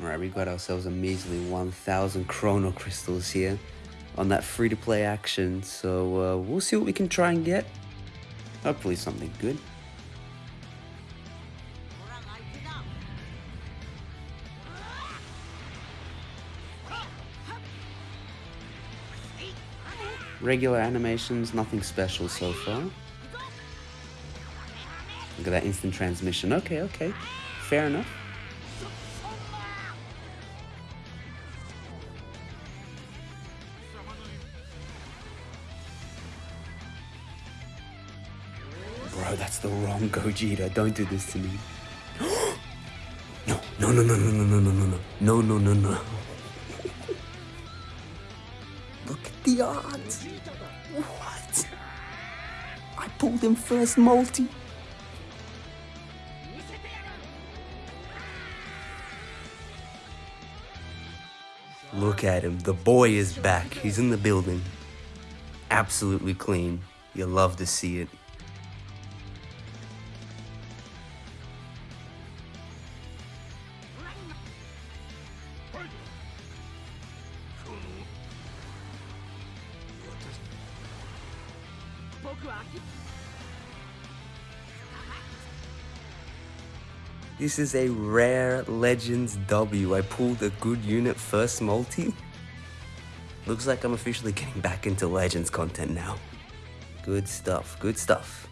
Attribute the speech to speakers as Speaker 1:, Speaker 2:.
Speaker 1: Alright, we got ourselves a measly 1000 Chrono Crystals here on that free-to-play action, so uh, we'll see what we can try and get. Hopefully something good. Regular animations, nothing special so far. Look at that instant transmission. Okay, okay. Fair enough. Bro, that's the wrong Gogeta. Don't do this to me. no, no, no, no, no, no, no, no, no, no, no, no, no. Look at the odds. What? I pulled him first multi. Look at him. The boy is back. He's in the building. Absolutely clean. You love to see it. This is a rare Legends W. I pulled a good unit first multi. Looks like I'm officially getting back into Legends content now. Good stuff, good stuff.